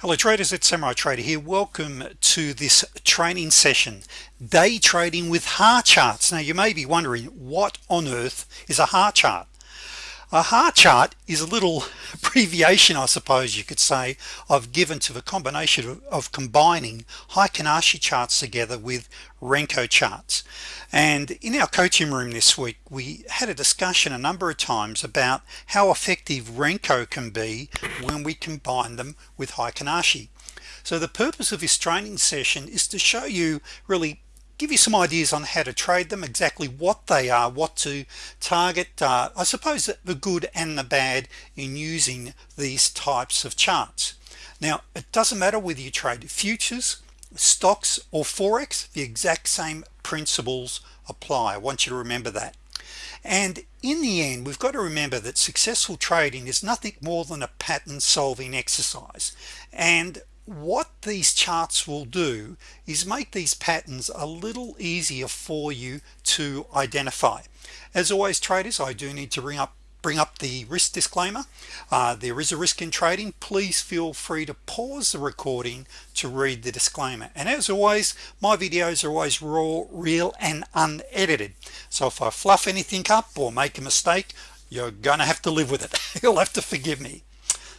hello traders it's Samurai Trader here. Welcome to this training session day trading with HAR charts now you may be wondering what on earth is a HAR chart a HAR chart is a little abbreviation I suppose you could say I've given to the combination of, combining Heikin Ashi charts together with Renko charts. And in our coaching room this week we had a discussion a number of times about how effective Renko can be when we combine them with Heikin Ashi so the purpose of this training session is to show you really give you some ideas on how to trade them exactly what they are what to target uh, I suppose the good and the bad in using these types of charts. Now it doesn't matter whether you trade futures stocks or forex the exact same principles apply. I want you to remember that. And in the end we've got to remember that successful trading is nothing more than a pattern solving exercise. And what these charts will do is make these patterns a little easier for you to identify. As always traders I do need to bring up bring up the risk disclaimer. Uh, there is a risk in trading. Please feel free to pause the recording to read the disclaimer. And as always my videos are always raw real and unedited. So if I fluff anything up or make a mistake you're gonna have to live with it. You'll have to forgive me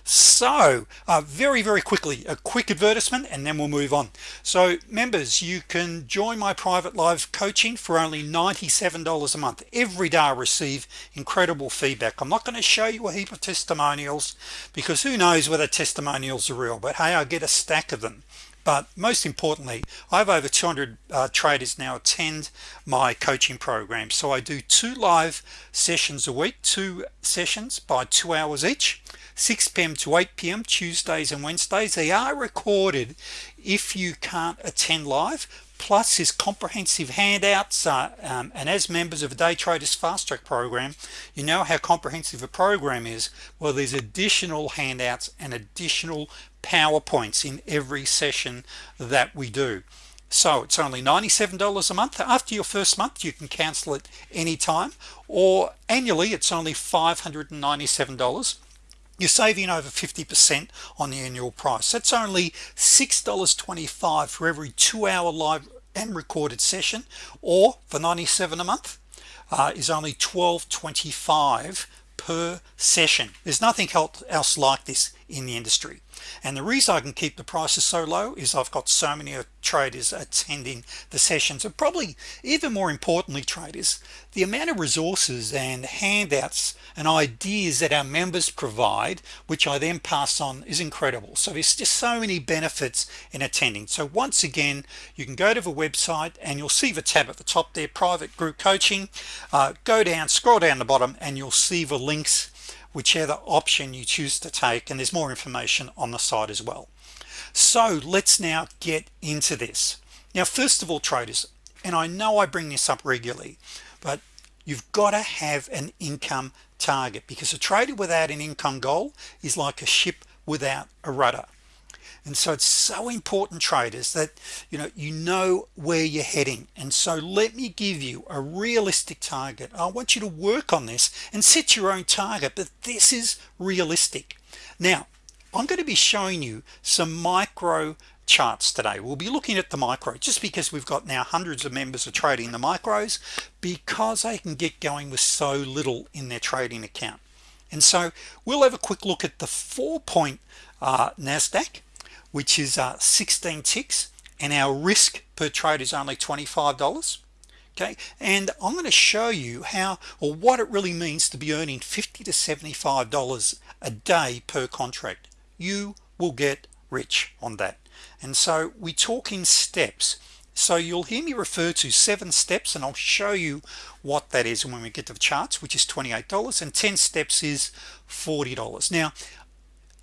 so uh, very very quickly a quick advertisement and then we'll move on. So members you can join my private live coaching for only $97 a month. Every day I receive incredible feedback. I'm not going to show you a heap of testimonials because who knows whether testimonials are real but hey I get a stack of them. But most importantly I have over 200 uh, traders now attend my coaching program. So I do two live sessions a week two sessions by two hours each 6 p.m. to 8 p.m. Tuesdays and Wednesdays they are recorded if you can't attend live plus his comprehensive handouts uh, um, and as members of a day traders fast track program you know how comprehensive a program is well there's additional handouts and additional PowerPoints in every session that we do so it's only $97 a month after your first month you can cancel it anytime or annually it's only $597 you're saving over 50% on the annual price. That's only $6.25 for every two-hour live and recorded session or for 97 a month uh, is only 12.25 per session. There's nothing else like this in the industry and the reason I can keep the prices so low is I've got so many traders attending the sessions. And probably even more importantly traders the amount of resources and handouts and ideas that our members provide which I then pass on is incredible. So there's just so many benefits in attending. So once again you can go to the website and you'll see the tab at the top there private group coaching. Uh, go down scroll down the bottom and you'll see the links whichever option you choose to take and there's more information on the site as well. So let's now get into this. Now first of all traders and I know I bring this up regularly but you've got to have an income target because a trader without an income goal is like a ship without a rudder and so it's so important traders that you know you know where you're heading. And so let me give you a realistic target. I want you to work on this and set your own target but this is realistic. Now I'm going to be showing you some micro charts today. We'll be looking at the micro just because we've got now hundreds of members are trading the micros because they can get going with so little in their trading account. And so we'll have a quick look at the four-point uh, Nasdaq which is uh, 16 ticks and our risk per trade is only $25 okay and I'm going to show you how or what it really means to be earning 50 to 75 dollars a day per contract. You will get rich on that. And so we talk in steps. So you'll hear me refer to seven steps and I'll show you what that is when we get to the charts which is $28 and 10 steps is $40 now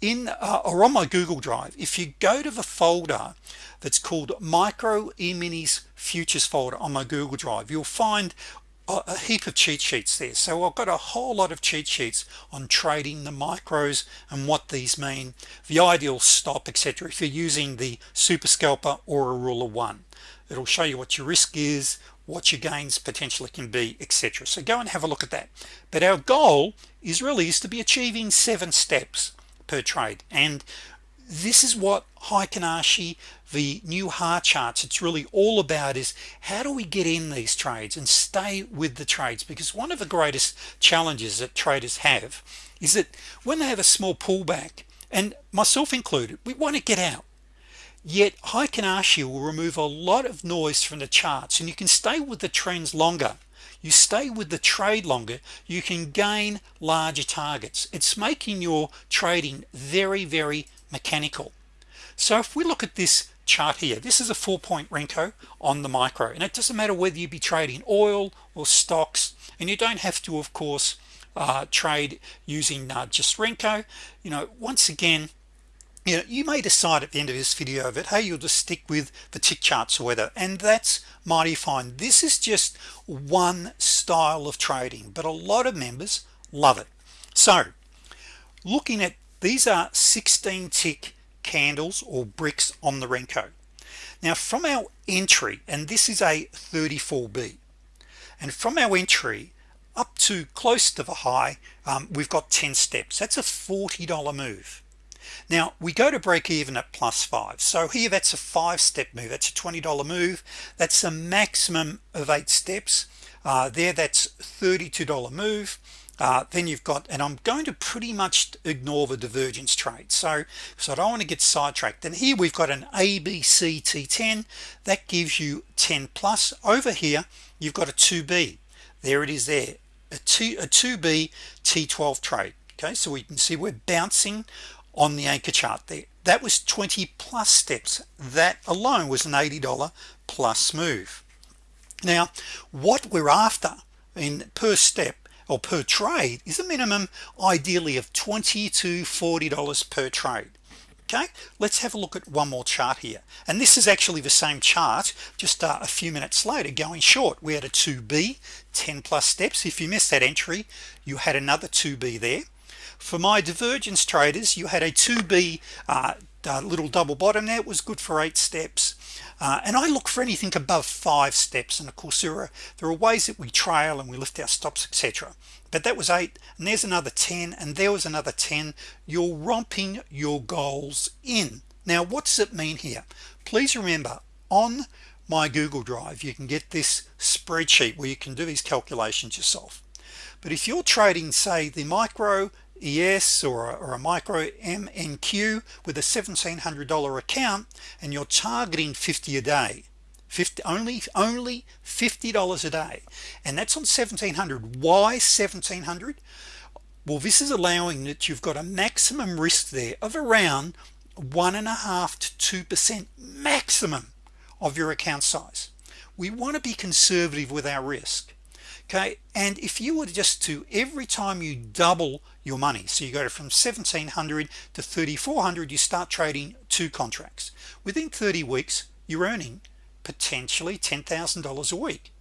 in uh, or on my Google Drive if you go to the folder that's called micro e-minis futures folder on my Google Drive you'll find a, heap of cheat sheets there. So I've got a whole lot of cheat sheets on trading the micros and what these mean the ideal stop etc if you're using the super scalper or a rule of one. It'll show you what your risk is what your gains potentially can be etc so go and have a look at that. But our goal is really is to be achieving seven steps per trade. And this is what Heikin Ashi the new HAR charts it's really all about is how do we get in these trades and stay with the trades? Because one of the greatest challenges that traders have is that when they have a small pullback and myself included we want to get out. Yet Heikin Ashi will remove a lot of noise from the charts and you can stay with the trends longer you stay with the trade longer you can gain larger targets. It's making your trading very very mechanical. So if we look at this chart here this is a four-point Renko on the micro and it doesn't matter whether you be trading oil or stocks and you don't have to of course uh, trade using uh, just Renko. You know once again you know you may decide at the end of this video that hey you'll just stick with the tick charts or whether and that's mighty fine. This is just one style of trading but a lot of members love it. So looking at these are 16 tick candles or bricks on the Renko. Now from our entry and this is a 34b and from our entry up to close to the high um, we've got 10 steps. That's a $40 move now we go to break even at plus five. So here that's a five step move. That's a $20 move. That's a maximum of eight steps. Uh, there that's $32 move. Uh, then you've got and I'm going to pretty much ignore the divergence trade. So so I don't want to get sidetracked. And here we've got an ABC T10 that gives you 10 plus. Over here you've got a 2b there it is there. A, two, a 2b T12 trade. Okay so we can see we're bouncing on the anchor chart there. That was 20 plus steps. That alone was an $80 plus move. Now what we're after in per step or per trade is a minimum ideally of 20 to 40 dollars per trade. Okay let's have a look at one more chart here. And this is actually the same chart just uh, a few minutes later going short. We had a 2b 10 plus steps. If you missed that entry you had another 2b there for my divergence traders you had a 2b uh, uh, little double bottom there. It was good for eight steps. Uh, and I look for anything above five steps. And of course there are there are ways that we trail and we lift our stops etc but that was eight and there's another 10 and there was another 10 you're romping your goals in. Now what does it mean here? Please remember on my Google Drive you can get this spreadsheet where you can do these calculations yourself. But if you're trading say the micro ES or a, or a micro MNQ with a $1,700 account and you're targeting 50 a day. 50 only only $50 a day. And that's on 1700 why 1700 well this is allowing that you've got a maximum risk there of around one and a half to two percent maximum of your account size. We want to be conservative with our risk okay? And if you were just to every time you double your money. So you go from 1700 to 3400 you start trading two contracts. Within 30 weeks you're earning potentially $10,000 a week.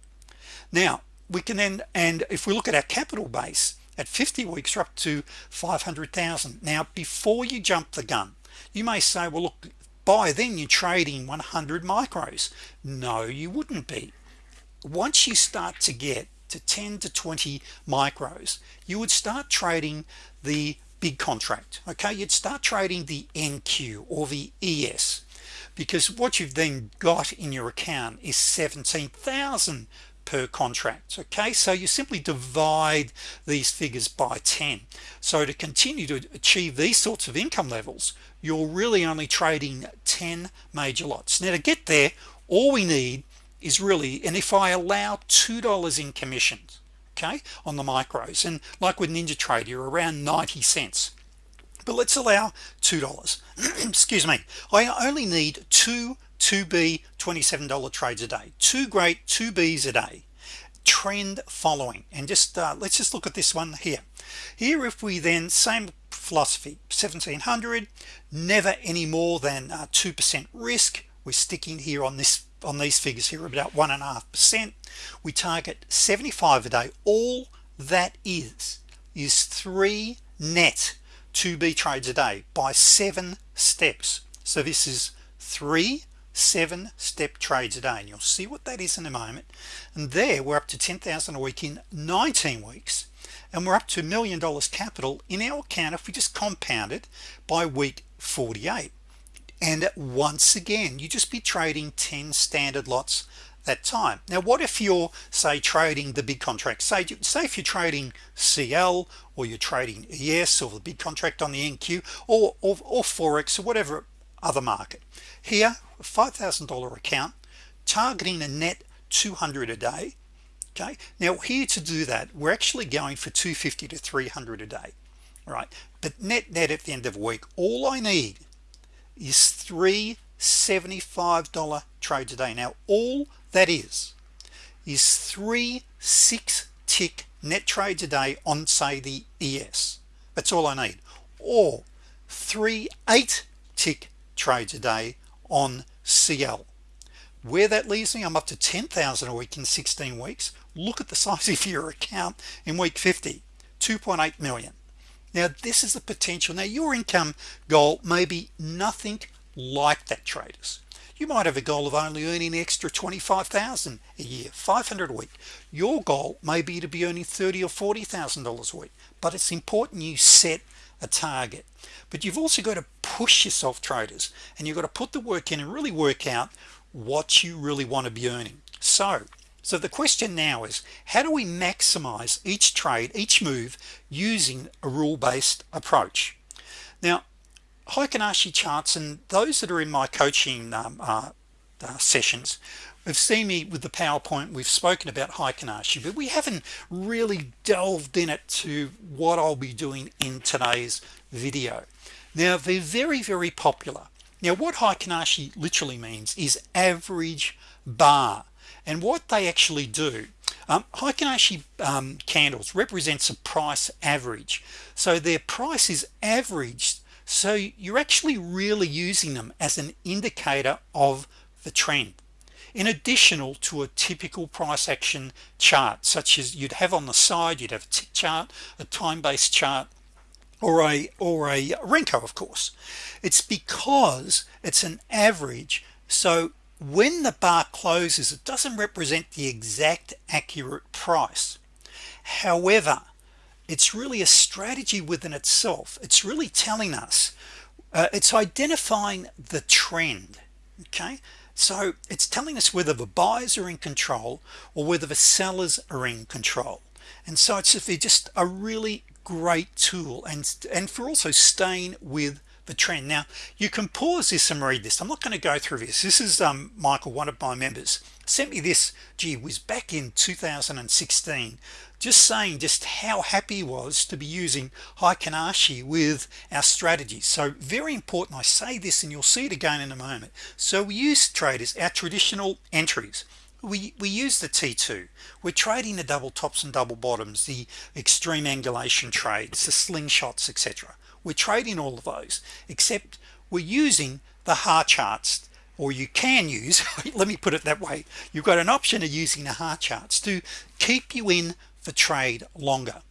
Now we can then and if we look at our capital base at 50 weeks we're up to 500,000 now before you jump the gun you may say well look by then you're trading 100 micros. No you wouldn't be. Once you start to get to 10 to 20 micros you would start trading the big contract okay? You'd start trading the NQ or the ES because what you've then got in your account is 17,000 per contract okay? So you simply divide these figures by 10 so to continue to achieve these sorts of income levels you're really only trading 10 major lots. Now to get there all we need is really and if I allow two dollars in commissions okay on the micros and like with NinjaTrader you're around 90 cents. But let's allow two dollars. Excuse me. I only need two 2b $27 trades a day. Two great 2b's a day. Trend following. And just uh, let's just look at this one here. Here if we then same philosophy 1700 never any more than 2% uh, risk. We're sticking here on this on these figures here about one and a half percent. We target 75 a day. All that is is three net 2b trades a day by seven steps. So this is three seven step trades a day and you'll see what that is in a moment. And there we're up to 10,000 a week in 19 weeks and we're up to a million dollars capital in our account if we just compound it by week 48 and once again you just be trading 10 standard lots that time. Now what if you're say trading the big contract? Say say if you're trading CL or you're trading ES or the big contract on the NQ or, or, or Forex or whatever other market. Here $5,000 account targeting a net 200 a day okay? Now here to do that we're actually going for 250 to 300 a day right? But net net at the end of the week all I need is three $75 trades today now all that is is three six tick net trades a day on say the ES that's all I need. Or three eight tick trades a day on CL where that leaves me I'm up to 10,000 a week in 16 weeks. Look at the size of your account in week 50 2.8 million now this is the potential. Now your income goal may be nothing like that traders. You might have a goal of only earning extra 25,000 a year 500 a week. Your goal may be to be earning 30 or 40 thousand dollars a week but it's important you set a target. But you've also got to push yourself traders and you've got to put the work in and really work out what you really want to be earning. So so the question now is how do we maximize each trade each move using a rule-based approach? Now Heikin Ashi charts and those that are in my coaching um, uh, uh, sessions have seen me with the PowerPoint. We've spoken about Heikin Ashi but we haven't really delved in it to what I'll be doing in today's video. Now they're very very popular. Now what Heikin Ashi literally means is average bar and what they actually do um, Heikin Ashi um, candles represents a price average. So their price is averaged. So you're actually really using them as an indicator of the trend in additional to a typical price action chart such as you'd have on the side you'd have a tick chart a time-based chart or a or a Renko of course. It's because it's an average. So when the bar closes it doesn't represent the exact accurate price. However it's really a strategy within itself. It's really telling us uh, it's identifying the trend okay? So it's telling us whether the buyers are in control or whether the sellers are in control. And so it's just a really great tool and and for also staying with the trend. Now you can pause this and read this. I'm not going to go through this. This is um, Michael one of my members sent me this gee was back in 2016 just saying just how happy he was to be using Heikin Ashi with our strategies so very important I say this and you'll see it again in a moment. So we use traders our traditional entries. We we use the t2 we're trading the double tops and double bottoms the extreme angulation trades the slingshots etc we're trading all of those except we're using the HA charts or you can use let me put it that way you've got an option of using the HA charts to keep you in the trade longer.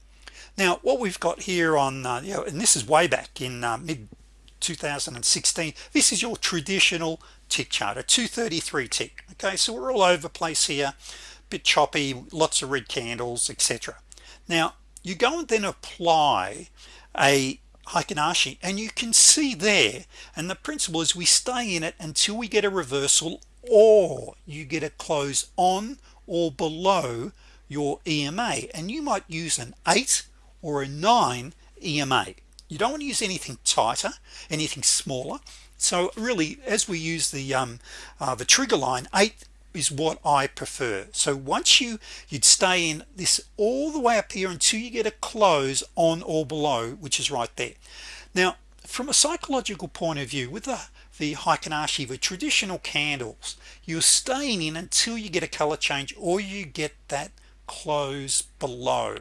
Now what we've got here on uh, you know and this is way back in uh, mid 2016 this is your traditional tick chart a 233 tick okay? So we're all over place here bit choppy lots of red candles etc now you go and then apply a Heikin Ashi and you can see there and the principle is we stay in it until we get a reversal or you get a close on or below your EMA and you might use an 8 or a 9 EMA you don't want to use anything tighter anything smaller. So really as we use the um, uh, the trigger line 8 is what I prefer. So once you you'd stay in this all the way up here until you get a close on or below which is right there. Now from a psychological point of view with the the Heikin Ashi the traditional candles you're staying in until you get a color change or you get that close below.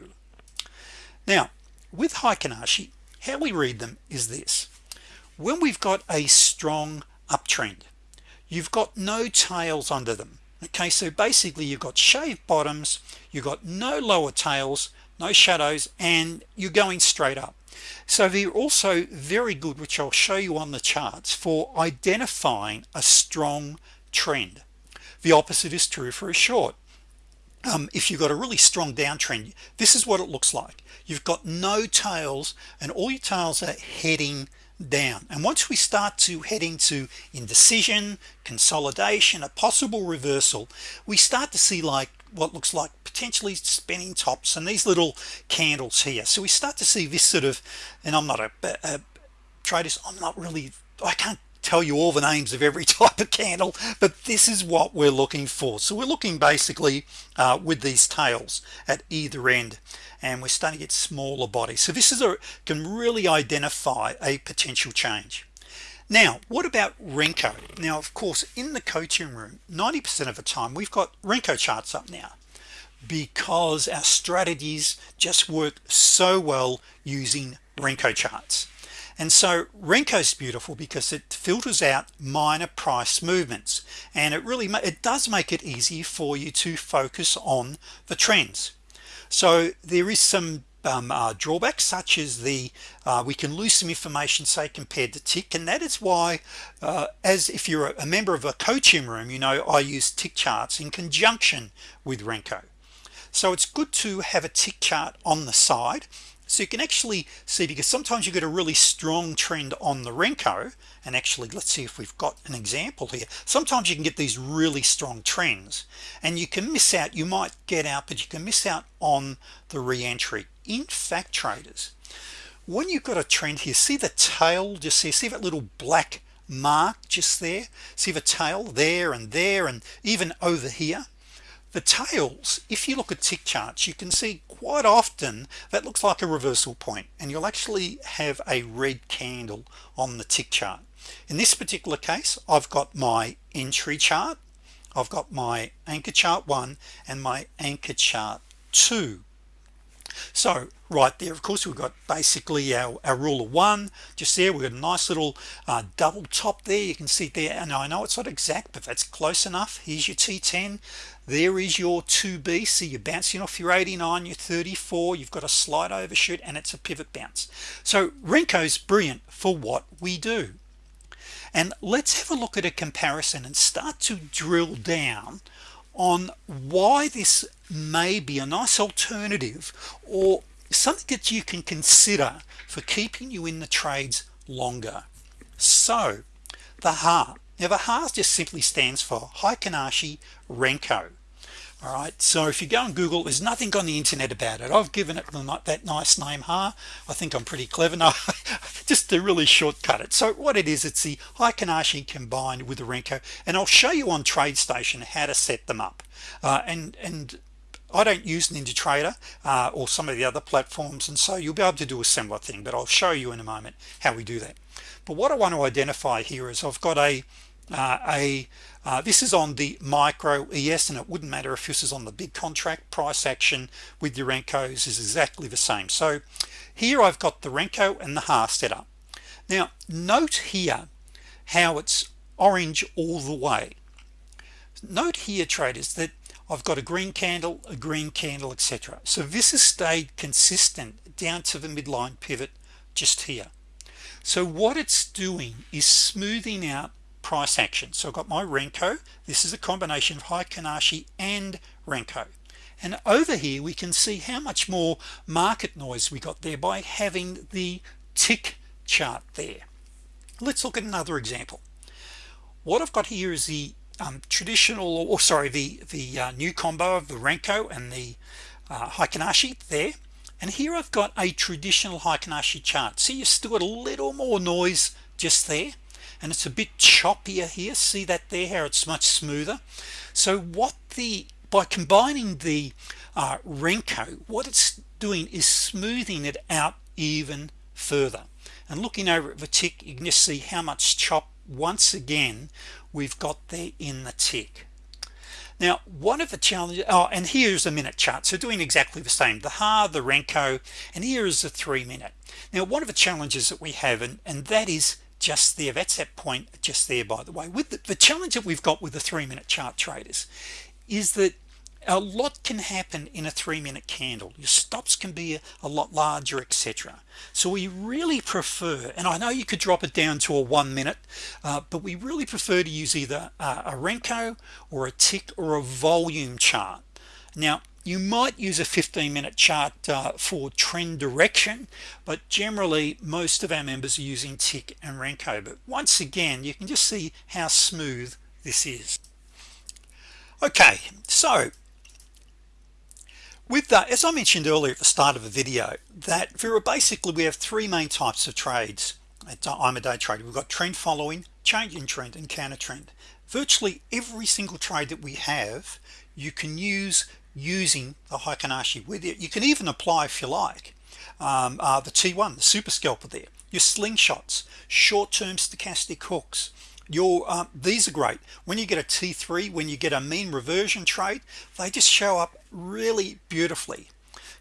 Now with Heikin Ashi how we read them is this. When we've got a strong uptrend you've got no tails under them. Okay so basically you've got shaved bottoms you've got no lower tails no shadows and you're going straight up. So they're also very good which I'll show you on the charts for identifying a strong trend. The opposite is true for a short. Um, if you've got a really strong downtrend this is what it looks like. You've got no tails and all your tails are heading down. And once we start to heading to indecision consolidation a possible reversal we start to see like what looks like potentially spinning tops and these little candles here. So we start to see this sort of and I'm not a, a traders I'm not really I can't tell you all the names of every type of candle but this is what we're looking for. So we're looking basically uh, with these tails at either end and we're starting to get smaller bodies. So this is a can really identify a potential change. Now what about Renko? Now of course in the coaching room 90% of the time we've got Renko charts up now because our strategies just work so well using Renko charts and so Renko's beautiful because it filters out minor price movements and it really it does make it easy for you to focus on the trends. So there is some um, uh, drawbacks such as the uh, we can lose some information say compared to tick and that is why uh, as if you're a member of a coaching room you know I use tick charts in conjunction with Renko. So it's good to have a tick chart on the side so you can actually see because sometimes you get a really strong trend on the Renko and actually let's see if we've got an example here. Sometimes you can get these really strong trends and you can miss out you might get out but you can miss out on the re-entry. In fact traders when you've got a trend here see the tail just see see that little black mark just there? See the tail there and there and even over here? The tails if you look at tick charts you can see quite often that looks like a reversal point and you'll actually have a red candle on the tick chart. In this particular case I've got my entry chart I've got my anchor chart one and my anchor chart two. So right there of course we've got basically our, our rule of one. Just there we've got a nice little uh, double top there. You can see there and I know it's not exact but that's close enough. Here's your T10 there is your 2b so you're bouncing off your 89 your 34 you've got a slight overshoot and it's a pivot bounce. So Renko's brilliant for what we do. And let's have a look at a comparison and start to drill down on why this may be a nice alternative or something that you can consider for keeping you in the trades longer. So the HA now the HA just simply stands for Heikin Ashi Renko all right so if you go on Google there's nothing on the internet about it. I've given it that nice name HA. I think I'm pretty clever. Now just to really shortcut it. So what it is it's the Heikin Ashi combined with the Renko and I'll show you on TradeStation how to set them up. Uh, and and I don't use NinjaTrader uh, or some of the other platforms and so you'll be able to do a similar thing but I'll show you in a moment how we do that. But what I want to identify here is I've got a uh, a uh, this is on the micro ES and it wouldn't matter if this is on the big contract. Price action with your Renkos is exactly the same. So here I've got the Renko and the HA set up. Now note here how it's orange all the way. Note here traders that I've got a green candle a green candle etc so this has stayed consistent down to the midline pivot just here. So what it's doing is smoothing out price action. So I've got my Renko. This is a combination of Heikin Ashi and Renko. And over here we can see how much more market noise we got there by having the tick chart there. Let's look at another example. What I've got here is the um, traditional or sorry the the uh, new combo of the Renko and the uh, Heikin Ashi there. And here I've got a traditional Heikin Ashi chart. See you've still got a little more noise just there and it's a bit choppier here. See that there? How it's much smoother. So what the by combining the uh, Renko what it's doing is smoothing it out even further. And looking over at the tick you can just see how much chop once again we've got there in the tick. Now one of the challenges oh and here's a minute chart. So doing exactly the same. The HA the Renko and here is a three minute. Now one of the challenges that we have and and that is just there. That's that point just there by the way. With the, the challenge that we've got with the three-minute chart traders is that a lot can happen in a three-minute candle. Your stops can be a, lot larger etc so we really prefer and I know you could drop it down to a one minute uh, but we really prefer to use either a Renko or a tick or a volume chart. Now you might use a 15-minute chart uh, for trend direction but generally most of our members are using tick and Renko. But once again you can just see how smooth this is. Okay so with that as I mentioned earlier at the start of the video that very basically we have three main types of trades I'm a day trader. We've got trend following change in trend and counter trend. Virtually every single trade that we have you can use using the Heikin Ashi with it you can even apply if you like um, uh, the t1 the super scalper there. Your slingshots short-term stochastic hooks. Your um, these are great. When you get a t3 when you get a mean reversion trade they just show up really beautifully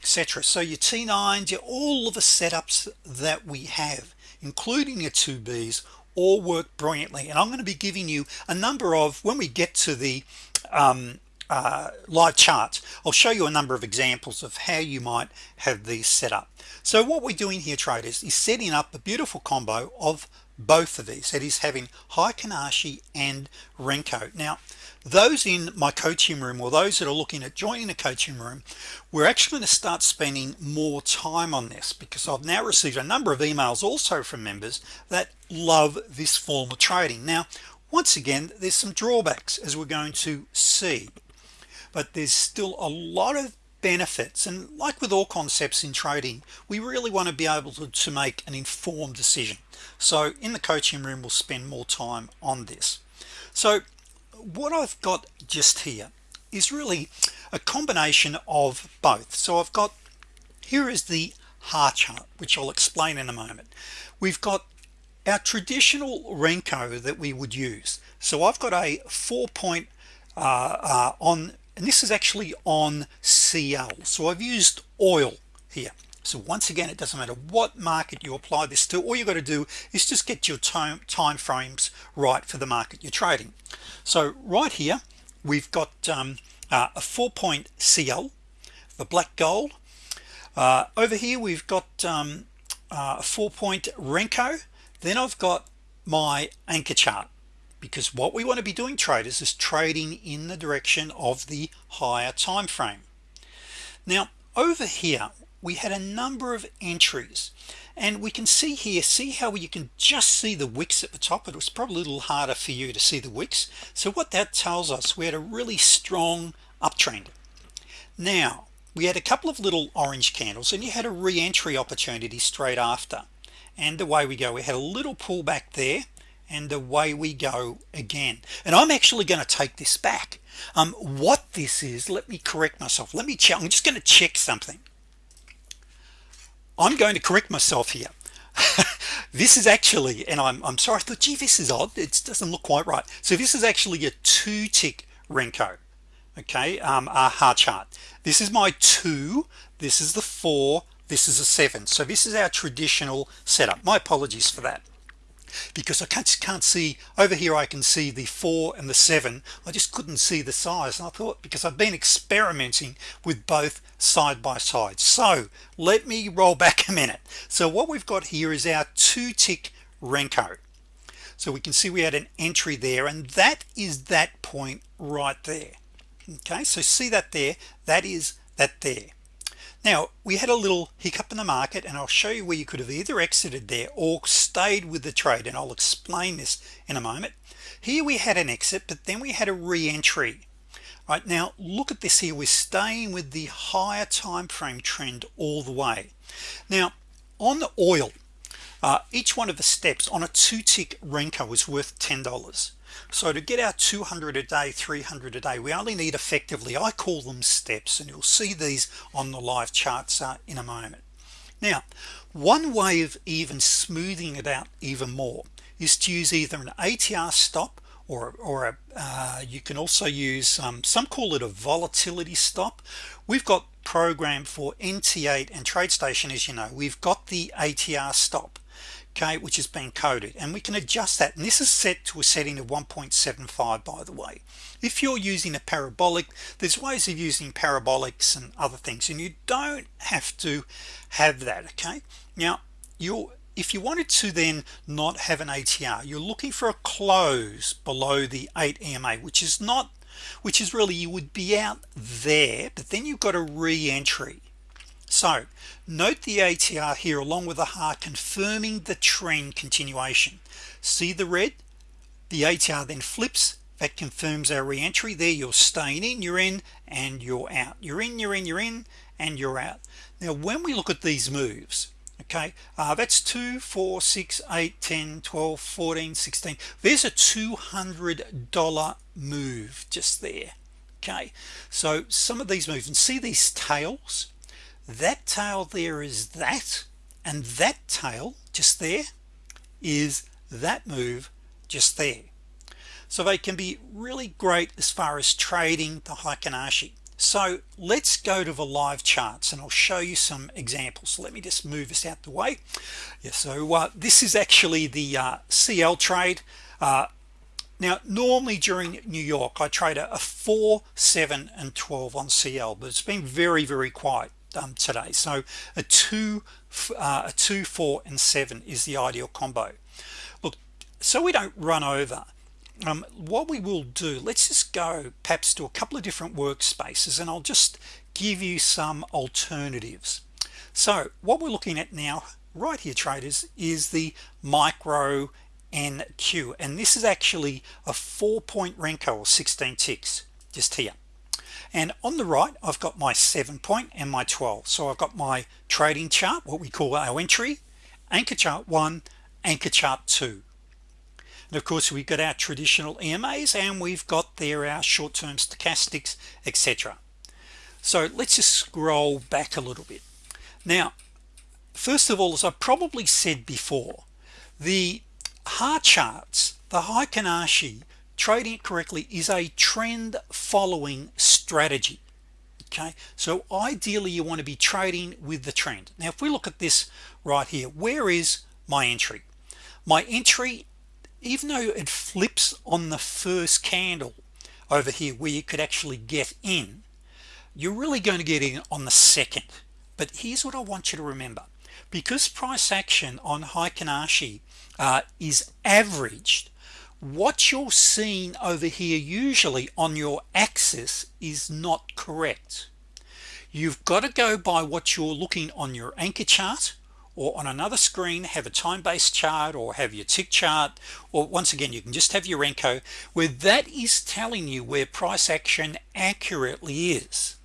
etc so your t9s your all of the setups that we have including your 2b's all work brilliantly. And I'm going to be giving you a number of when we get to the um, uh, live charts. I'll show you a number of examples of how you might have these set up. So what we're doing here traders is setting up a beautiful combo of both of these. That is having Heikin Ashi and Renko. Now those in my coaching room or those that are looking at joining a coaching room we're actually going to start spending more time on this because I've now received a number of emails also from members that love this form of trading. Now once again there's some drawbacks as we're going to see but there's still a lot of benefits. And like with all concepts in trading we really want to be able to, to make an informed decision. So in the coaching room we'll spend more time on this. So what I've got just here is really a combination of both. So I've got here is the HAR chart which I'll explain in a moment. We've got our traditional Renko that we would use. So I've got a four point uh, uh, on and this is actually on CL so I've used oil here. So once again it doesn't matter what market you apply this to all you got to do is just get your time time frames right for the market you're trading. So right here we've got um, uh, a four-point CL the black gold. Uh, over here we've got um, uh, a four-point Renko. Then I've got my anchor chart because what we want to be doing traders is trading in the direction of the higher time frame. Now over here we had a number of entries and we can see here see how you can just see the wicks at the top? It was probably a little harder for you to see the wicks. So what that tells us we had a really strong uptrend. Now we had a couple of little orange candles and you had a re-entry opportunity straight after. And away we go. We had a little pullback there and away we go again. And I'm actually going to take this back. Um, what this is let me correct myself. Let me check I'm just going to check something. I'm going to correct myself here. This is actually and I'm, I'm sorry I thought gee this is odd. It doesn't look quite right. So this is actually a two tick Renko okay? Um, a HAR chart. This is my two this is the four this is a seven. So this is our traditional setup. My apologies for that because I can't, can't see over here I can see the four and the seven. I just couldn't see the size. And I thought because I've been experimenting with both side by side. So let me roll back a minute. So what we've got here is our two tick Renko. So we can see we had an entry there and that is that point right there. Okay so see that there? That is that there now we had a little hiccup in the market and I'll show you where you could have either exited there or stayed with the trade and I'll explain this in a moment. Here we had an exit but then we had a re-entry. Right now look at this here. We're staying with the higher time frame trend all the way. Now on the oil uh, each one of the steps on a two-tick Renko is worth $10 so to get our 200 a day 300 a day we only need effectively I call them steps and you'll see these on the live charts uh, in a moment. Now one way of even smoothing it out even more is to use either an ATR stop or, or a, uh, you can also use um, some call it a volatility stop. We've got program for NT8 and TradeStation as you know. We've got the ATR stop okay which has been coded and we can adjust that and this is set to a setting of 1.75 by the way. If you're using a parabolic there's ways of using parabolics and other things and you don't have to have that okay? Now you're if you wanted to then not have an ATR you're looking for a close below the 8 EMA which is not which is really you would be out there but then you've got a re-entry so note the ATR here along with the HAR confirming the trend continuation. See the red? The ATR then flips. That confirms our re-entry. There you're staying in you're in and you're out. You're in you're in you're in and you're out. Now when we look at these moves okay uh, that's 2 4 6 8 10 12 14 16 there's a $200 move just there okay? So some of these moves and see these tails that tail there is that and that tail just there is that move just there. So they can be really great as far as trading the Heikin Ashi so let's go to the live charts and I'll show you some examples. So let me just move this out the way. Yeah so uh, this is actually the uh, CL trade. Uh, now normally during New York I trade a, a 4 7 and 12 on CL but it's been very very quiet um, today. So a 2 uh, a 2 4 and 7 is the ideal combo. Look so we don't run over um, what we will do let's just go perhaps to a couple of different workspaces and I'll just give you some alternatives. So what we're looking at now right here traders is the micro NQ and this is actually a four-point Renko or 16 ticks just here and on the right I've got my seven point and my 12 so I've got my trading chart what we call our entry anchor chart one anchor chart two. And of course we've got our traditional EMAs and we've got there our short-term stochastics etc so let's just scroll back a little bit. Now first of all as I probably said before the HAR charts the high Ashi trading correctly is a trend following strategy okay? So ideally you want to be trading with the trend. Now if we look at this right here where is my entry? My entry even though it flips on the first candle over here where you could actually get in you're really going to get in on the second. But here's what I want you to remember. Because price action on Heikin Ashi uh, is averaged what you're seeing over here usually on your axis is not correct. You've got to go by what you're looking on your anchor chart or on another screen have a time-based chart or have your tick chart or once again you can just have your Renko where that is telling you where price action accurately is.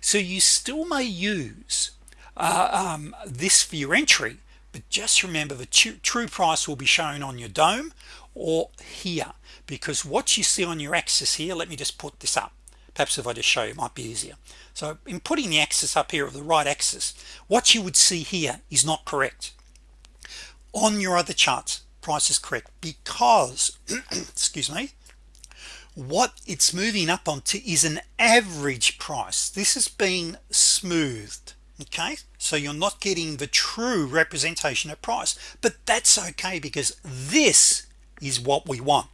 So you still may use uh, um, this for your entry but just remember the true price will be shown on your dome or here. Because what you see on your axis here let me just put this up. Perhaps if I just show you might be easier. So in putting the axis up here of the right axis what you would see here is not correct. On your other charts price is correct because excuse me what it's moving up onto is an average price. This has been smoothed okay? So you're not getting the true representation of price. But that's okay because this is what we want.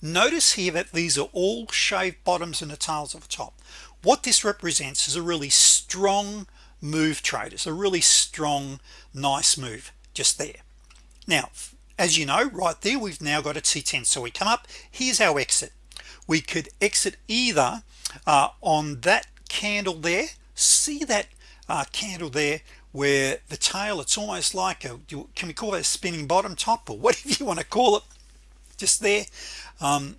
Notice here that these are all shaved bottoms and the tails of the top. What this represents is a really strong move trade it's a really strong nice move just there. Now as you know right there we've now got a t10 so we come up here's our exit. We could exit either uh, on that candle there see that uh, candle there where the tail it's almost like a can we call that a spinning bottom top or whatever you want to call it just there? Um,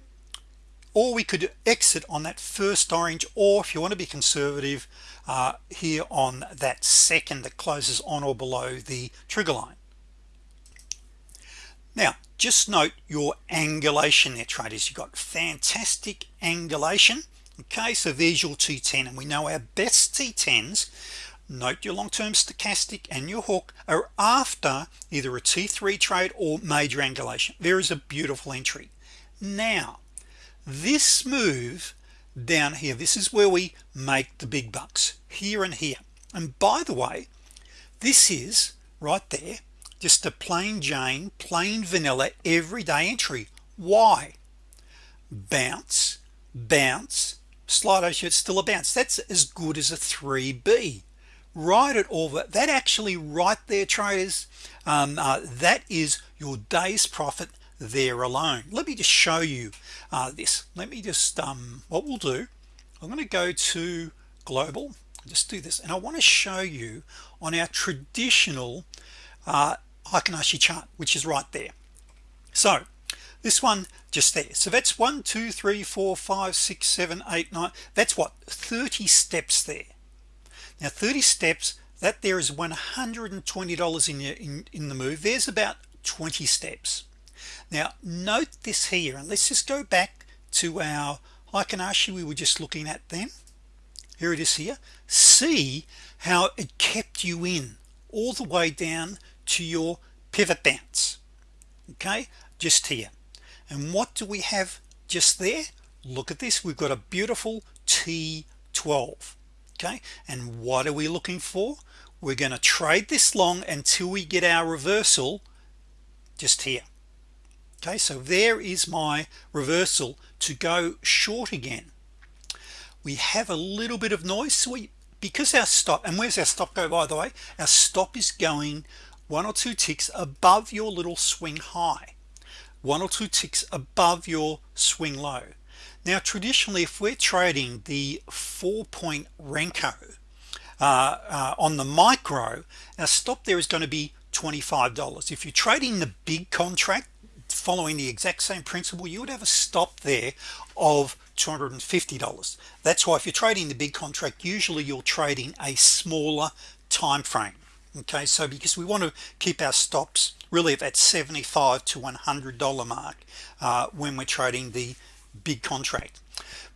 or we could exit on that first orange or if you want to be conservative uh, here on that second that closes on or below the trigger line. Now just note your angulation there traders. You got fantastic angulation. Okay so there's your t10 and we know our best t10s note your long-term stochastic and your hook are after either a t3 trade or major angulation. There is a beautiful entry. Now this move down here this is where we make the big bucks here and here. And by the way this is right there just a plain Jane plain vanilla everyday entry. Why? Bounce bounce. Slido shirt still a bounce. That's as good as a 3b right it over that actually right there traders um, uh, that is your day's profit there alone. Let me just show you uh, this. Let me just um, what we'll do I'm going to go to global just do this and I want to show you on our traditional uh, Heikin Ashi chart which is right there. So this one just there. So that's one two three four five six seven eight nine that's what 30 steps there now 30 steps that there is $120 in, your, in in the move. There's about 20 steps. Now note this here and let's just go back to our Heikin Ashi we were just looking at then. Here it is here. See how it kept you in all the way down to your pivot bounce okay just here. And what do we have just there? Look at this. We've got a beautiful T12 okay? And what are we looking for? We're going to trade this long until we get our reversal just here. Okay so there is my reversal to go short again. We have a little bit of noise so we because our stop and where's our stop go by the way? Our stop is going one or two ticks above your little swing high. One or two ticks above your swing low now traditionally if we're trading the four-point Renko uh, uh, on the micro our stop there is going to be $25 if you're trading the big contract following the exact same principle you would have a stop there of $250 that's why if you're trading the big contract usually you're trading a smaller time frame okay? So because we want to keep our stops really at that 75 to 100 dollar mark uh, when we're trading the big contract.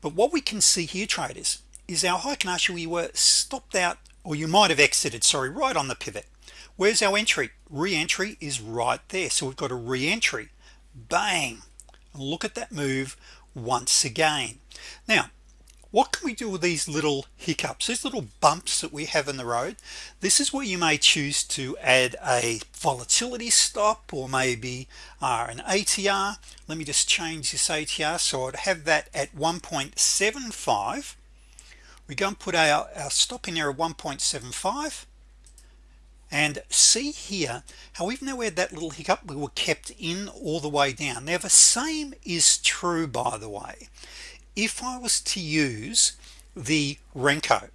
But what we can see here traders is our Heikin Ashi we were stopped out or you might have exited sorry right on the pivot. Where's our entry? Re-entry is right there. So we've got a re-entry. Bang! Look at that move once again. Now what can we do with these little hiccups these little bumps that we have in the road? This is where you may choose to add a volatility stop or maybe uh, an ATR let me just change this ATR so I'd have that at 1.75 we go and put our, our stop in there at 1.75 and see here how even though we had that little hiccup we were kept in all the way down. Now the same is true by the way if I was to use the Renko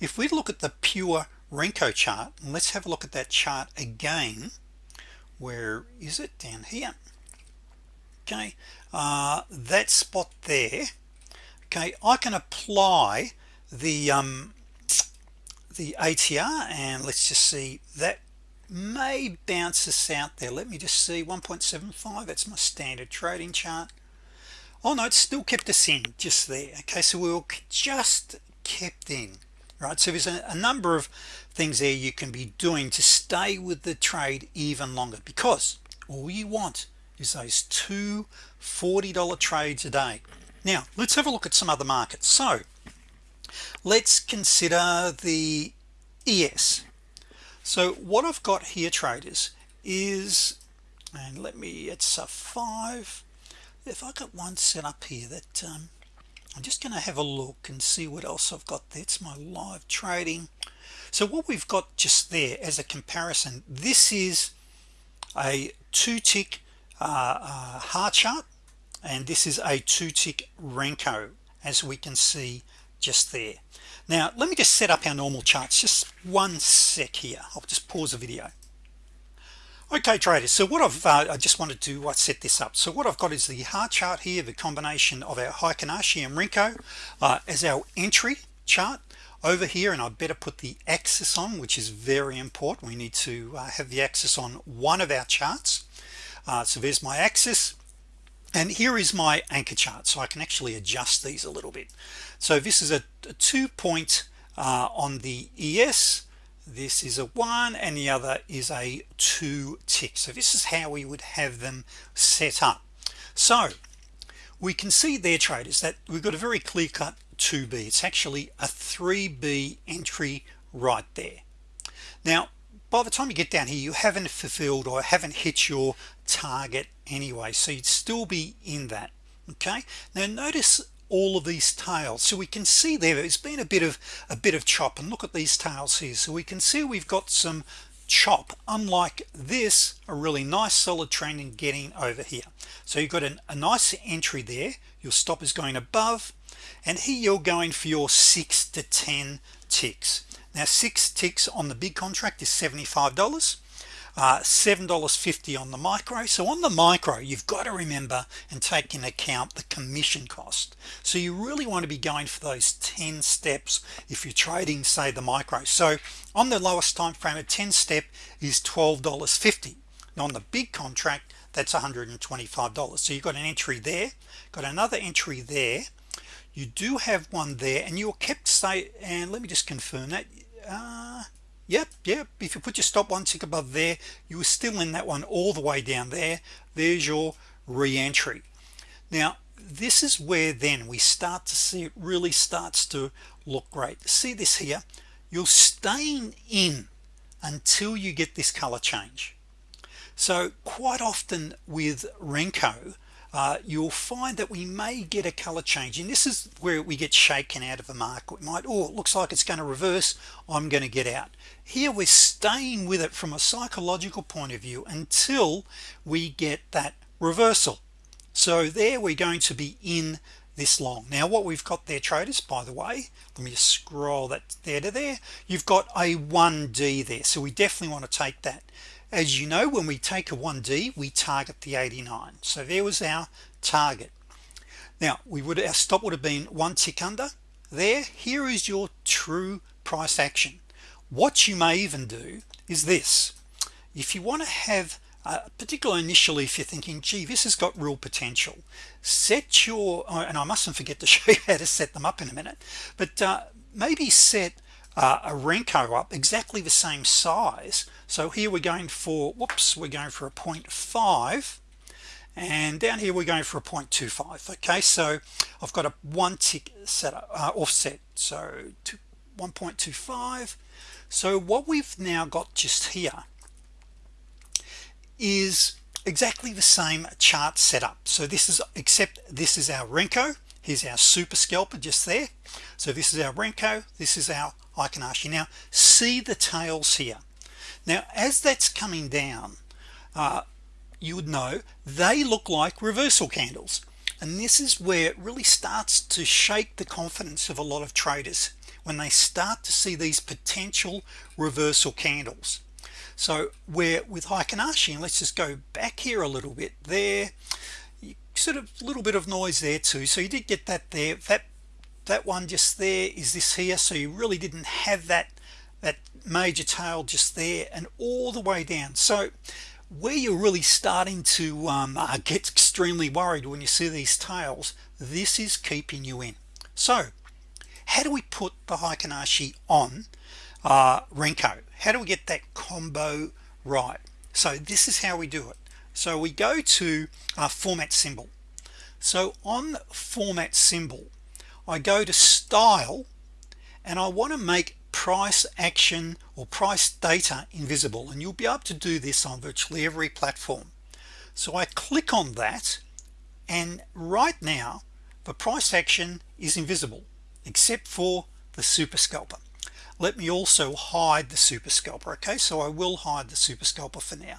if we look at the pure Renko chart and let's have a look at that chart again where is it? Down here. Okay uh, that spot there. Okay I can apply the um, the ATR and let's just see that may bounce us out there. Let me just see 1.75 that's my standard trading chart oh no it's still kept us in just there. Okay so we will just kept in right? So there's a, a, number of things there you can be doing to stay with the trade even longer because all you want is those two $40 trades a day. Now let's have a look at some other markets. So let's consider the ES so what I've got here traders is and let me it's a five if I got one set up here that um, I'm just gonna have a look and see what else I've got that's my live trading. So what we've got just there as a comparison this is a two tick uh, uh, HAR chart and this is a two tick Renko as we can see just there. Now let me just set up our normal charts just one sec here. I'll just pause the video okay traders so what I've uh, I just wanted to uh, set this up. So what I've got is the HAR chart here the combination of our Heikin Ashi and Renko uh, as our entry chart over here and I better put the axis on which is very important. We need to uh, have the axis on one of our charts. Uh, so there's my axis and here is my anchor chart so I can actually adjust these a little bit. So this is a, a two point uh, on the ES this is a one and the other is a two tick. So this is how we would have them set up. So we can see there traders that we've got a very clear-cut 2b it's actually a 3b entry right there. Now by the time you get down here you haven't fulfilled or haven't hit your target anyway so you'd still be in that okay? Now notice all of these tails. So we can see there it's been a bit of a bit of chop and look at these tails here. So we can see we've got some chop unlike this a really nice solid trend in getting over here. So you've got an, a nice entry there. Your stop is going above and here you're going for your six to ten ticks. Now six ticks on the big contract is $75 uh, $7.50 on the micro. So on the micro you've got to remember and take in account the commission cost. So you really want to be going for those 10 steps if you're trading say the micro. So on the lowest time frame a 10 step is $12.50 on the big contract that's $125 so you've got an entry there got another entry there. You do have one there and you're kept say and let me just confirm that uh, yep yep. If you put your stop one tick above there you were still in that one all the way down there. There's your re-entry. Now this is where then we start to see it really starts to look great. See this here? You're staying in until you get this color change. So quite often with Renko uh, you'll find that we may get a color change. And this is where we get shaken out of the market. We might oh it looks like it's going to reverse. I'm going to get out. Here we're staying with it from a psychological point of view until we get that reversal. So there we're going to be in this long. Now what we've got there traders by the way let me just scroll that there to there. You've got a 1d there. So we definitely want to take that as you know when we take a 1d we target the 89 so there was our target. Now we would our stop would have been one tick under. There here is your true price action. What you may even do is this. If you want to have uh, particularly initially if you're thinking gee this has got real potential set your uh, and I mustn't forget to show you how to set them up in a minute but uh, maybe set uh, a Renko up exactly the same size so here we're going for whoops we're going for a 0.5 and down here we're going for a 0.25 okay so I've got a one tick set up, uh, offset. So 1.25 so what we've now got just here is exactly the same chart setup. So this is except this is our Renko. Here's our super scalper just there. So this is our Renko. This is our Ashi now see the tails here now as that's coming down uh, you would know they look like reversal candles. And this is where it really starts to shake the confidence of a lot of traders when they start to see these potential reversal candles. So we're with Heikin Ashi and let's just go back here a little bit there sort of a little bit of noise there too. So you did get that there. That that one just there is this here. So you really didn't have that that major tail just there and all the way down. So where you're really starting to um, uh, get extremely worried when you see these tails this is keeping you in. So how do we put the Heikin Ashi on uh, Renko? How do we get that combo right? So this is how we do it. So we go to our format symbol. So on format symbol I go to style and I want to make price action or price data invisible and you'll be able to do this on virtually every platform. So I click on that and right now the price action is invisible except for the super scalper. Let me also hide the super scalper okay? So I will hide the super scalper for now.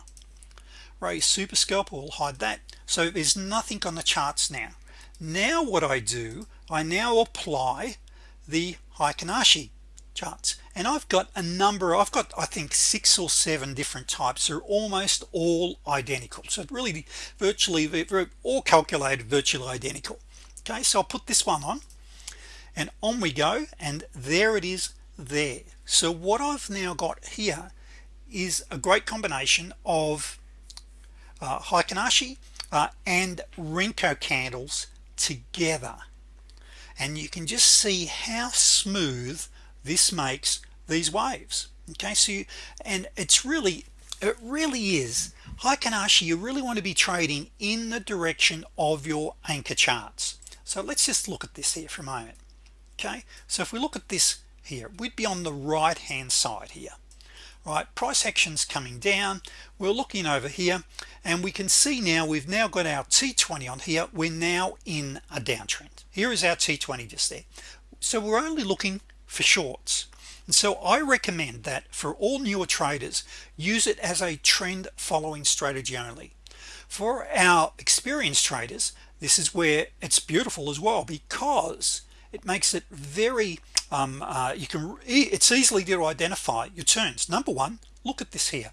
Raise super scalper will hide that. So there's nothing on the charts now. Now what I do I now apply the Heikin Ashi charts. And I've got a number I've got I think six or seven different types. Are almost all identical. So really virtually all calculated virtually identical. Okay so I'll put this one on and on we go and there it is there. So what I've now got here is a great combination of uh, Heikin Ashi uh, and Renko candles together. And you can just see how smooth this makes these waves. Okay so you, and it's really it really is Heikin Ashi you really want to be trading in the direction of your anchor charts. So let's just look at this here for a moment. Okay so if we look at this here we'd be on the right hand side here. Right price actions coming down. We're looking over here and we can see now we've now got our t20 on here. We're now in a downtrend. Here is our t20 just there. So we're only looking for shorts. And so I recommend that for all newer traders use it as a trend following strategy only. For our experienced traders this is where it's beautiful as well because it makes it very um, uh, you can it's easily to identify your turns. Number one look at this here.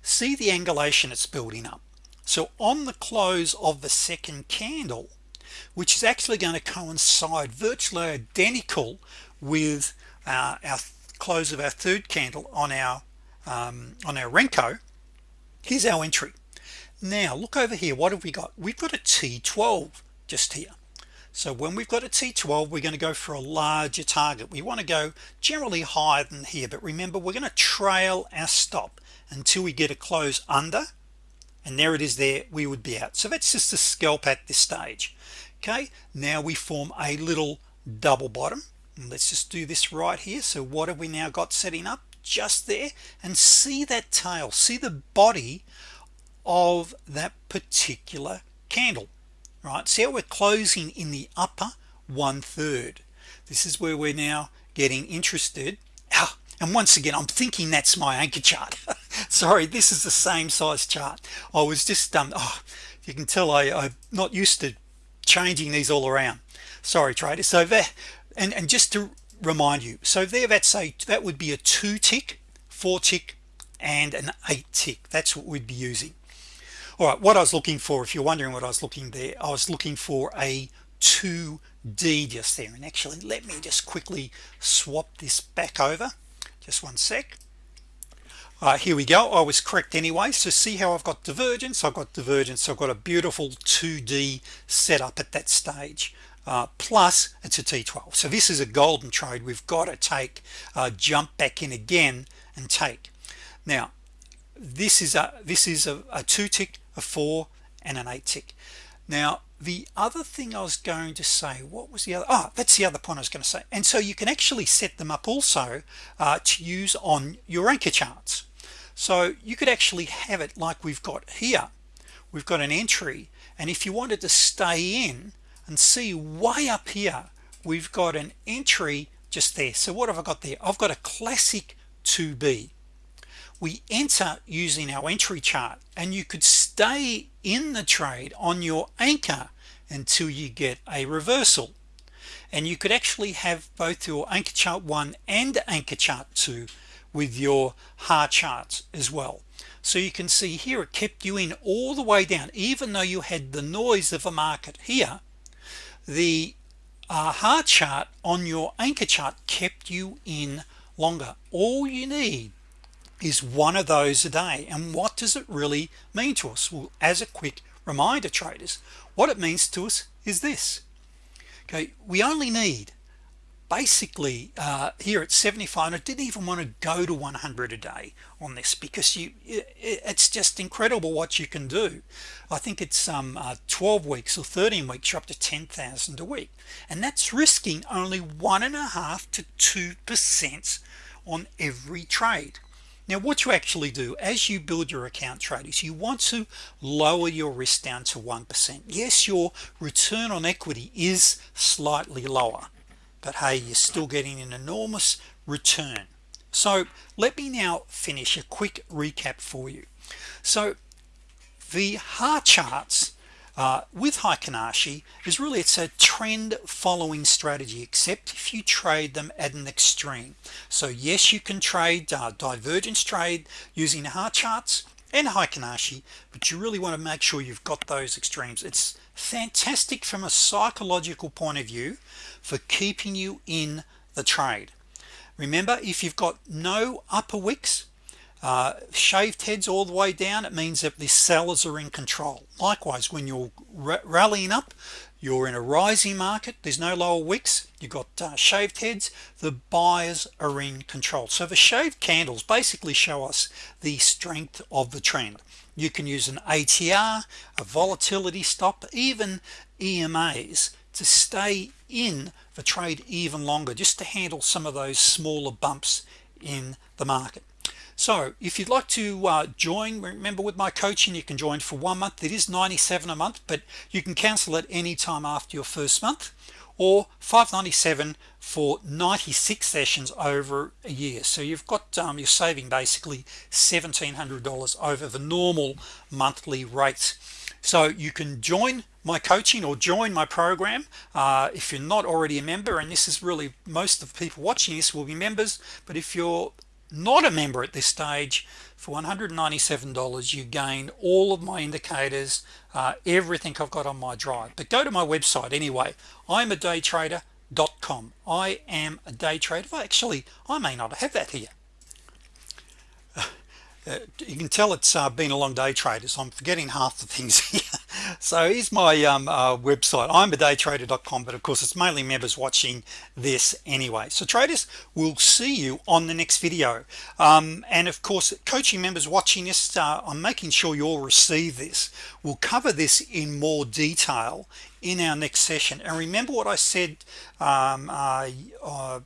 See the angulation it's building up. So on the close of the second candle which is actually going to coincide virtually identical with uh, our close of our third candle on our um, on our Renko here's our entry. Now look over here. What have we got? We've got a t12 just here. So when we've got a t12 we're going to go for a larger target. We want to go generally higher than here but remember we're going to trail our stop until we get a close under and there it is there we would be out. So that's just a scalp at this stage. Okay now we form a little double bottom let's just do this right here. So what have we now got setting up? Just there. And see that tail see the body of that particular candle right? See how we're closing in the upper one-third. This is where we're now getting interested. Ah, and once again I'm thinking that's my anchor chart. Sorry this is the same size chart. I was just um oh, you can tell I, I'm not used to changing these all around. Sorry traders so there and and just to remind you so there that's a that would be a two tick four tick and an eight tick that's what we'd be using. All right what I was looking for if you're wondering what I was looking there I was looking for a 2d just there. And actually let me just quickly swap this back over. Just one sec. Uh, here we go. I was correct anyway so see how I've got divergence? I've got divergence. I've got a beautiful 2d setup at that stage uh, plus it's a t12 so this is a golden trade. We've got to take uh, jump back in again and take. Now this is a this is a, a two tick a four and an eight tick now the other thing I was going to say what was the other oh that's the other point I was going to say. And so you can actually set them up also uh, to use on your anchor charts. So you could actually have it like we've got here. We've got an entry and if you wanted to stay in and see way up here we've got an entry just there. So what have I got there? I've got a classic 2b we enter using our entry chart and you could stay in the trade on your anchor until you get a reversal. And you could actually have both your anchor chart 1 and anchor chart 2 with your HAR charts as well. So you can see here it kept you in all the way down even though you had the noise of a market here the uh, HAR chart on your anchor chart kept you in longer. All you need is one of those a day. And what does it really mean to us? Well as a quick reminder traders what it means to us is this. Okay we only need basically uh, here at 75 I didn't even want to go to 100 a day on this because you it's just incredible what you can do. I think it's um uh, 12 weeks or 13 weeks you're up to 10,000 a week and that's risking only one and a half to two percent on every trade. Now what you actually do as you build your account traders you want to lower your risk down to 1% yes your return on equity is slightly lower but hey you're still getting an enormous return. So let me now finish a quick recap for you. So the HAR charts uh, with Heikin Ashi is really it's a trend following strategy except if you trade them at an extreme. So yes you can trade uh, divergence trade using HAR charts and Heikin Ashi but you really want to make sure you've got those extremes. It's fantastic from a psychological point of view for keeping you in the trade. Remember if you've got no upper wicks uh, shaved heads all the way down it means that the sellers are in control. Likewise when you're rallying up you're in a rising market. There's no lower wicks. You got uh, shaved heads. The buyers are in control. So the shaved candles basically show us the strength of the trend. You can use an ATR a volatility stop even EMAs to stay in the trade even longer just to handle some of those smaller bumps in the market so if you'd like to uh, join remember with my coaching you can join for one month. It is 97 a month but you can cancel at any time after your first month or 597 for 96 sessions over a year. So you've got um, you're saving basically $1,700 over the normal monthly rate. So you can join my coaching or join my program uh, if you're not already a member and this is really most of the people watching this will be members but if you're not a member at this stage. For $197 you gain all of my indicators uh, everything I've got on my drive. But go to my website anyway. I'm a day trader.com I am a day trader. Actually I may not have that here you can tell it's uh, been a long day traders. I'm forgetting half the things here. So here's my um, uh, website. I'm a daytrader.com but of course it's mainly members watching this anyway. So traders will see you on the next video. Um, and of course coaching members watching this uh, I'm making sure you all receive this. We'll cover this in more detail in our next session. And remember what I said um, uh, uh,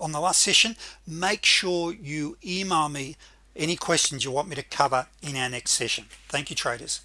on the last session? Make sure you email me any questions you want me to cover in our next session. Thank you traders